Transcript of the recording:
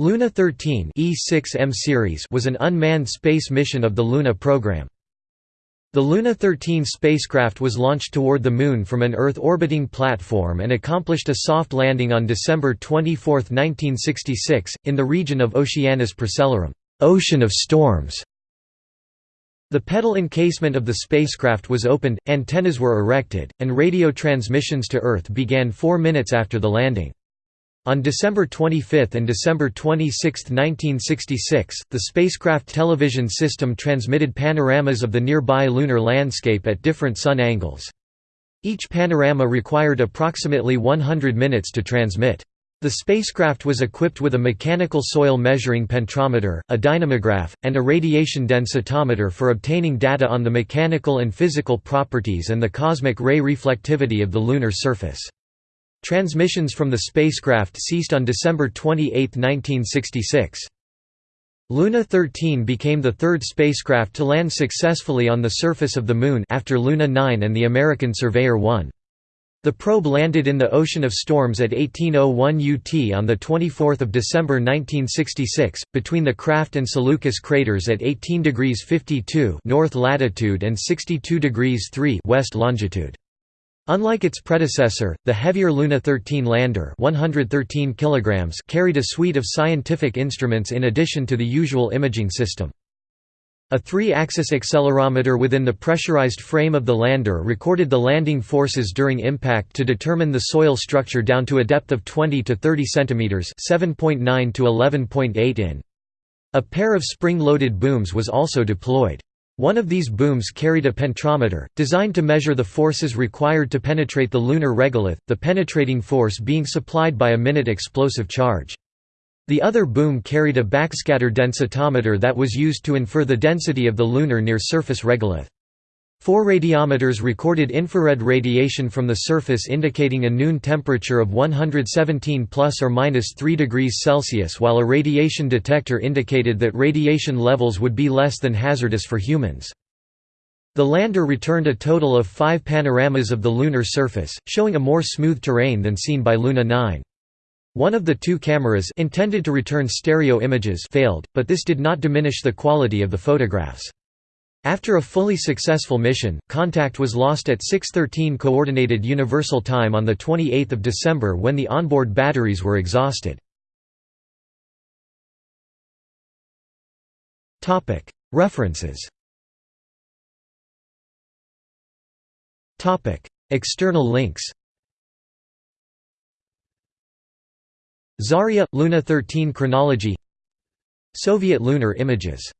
Luna 13 E6M series was an unmanned space mission of the Luna program. The Luna 13 spacecraft was launched toward the Moon from an Earth-orbiting platform and accomplished a soft landing on December 24, 1966, in the region of Oceanus Procellarum ocean of storms". The petal encasement of the spacecraft was opened, antennas were erected, and radio transmissions to Earth began four minutes after the landing. On December 25 and December 26, 1966, the spacecraft television system transmitted panoramas of the nearby lunar landscape at different sun angles. Each panorama required approximately 100 minutes to transmit. The spacecraft was equipped with a mechanical soil measuring penetrometer, a dynamograph, and a radiation densitometer for obtaining data on the mechanical and physical properties and the cosmic ray reflectivity of the lunar surface. Transmissions from the spacecraft ceased on December 28, 1966. Luna 13 became the third spacecraft to land successfully on the surface of the Moon after Luna 9 and the American Surveyor 1. The probe landed in the Ocean of Storms at 1801 UT on 24 December 1966, between the Kraft and Seleucus craters at 18 degrees 52 north latitude and 62 degrees 3 west longitude. Unlike its predecessor, the heavier Luna 13 lander 113 kilograms carried a suite of scientific instruments in addition to the usual imaging system. A three-axis accelerometer within the pressurized frame of the lander recorded the landing forces during impact to determine the soil structure down to a depth of 20 to 30 centimeters (7.9 to 11.8 in). A pair of spring-loaded booms was also deployed. One of these booms carried a penetrometer, designed to measure the forces required to penetrate the lunar regolith, the penetrating force being supplied by a minute explosive charge. The other boom carried a backscatter densitometer that was used to infer the density of the lunar near-surface regolith. Four radiometers recorded infrared radiation from the surface indicating a noon temperature of 117 plus or minus 3 degrees Celsius while a radiation detector indicated that radiation levels would be less than hazardous for humans. The lander returned a total of five panoramas of the lunar surface, showing a more smooth terrain than seen by Luna 9. One of the two cameras intended to return stereo images failed, but this did not diminish the quality of the photographs. After a fully successful mission, contact was lost at 6:13 coordinated universal time on the 28th of December when the onboard batteries were exhausted. Topic: References. Topic: External links. Zarya Luna 13 chronology Soviet lunar images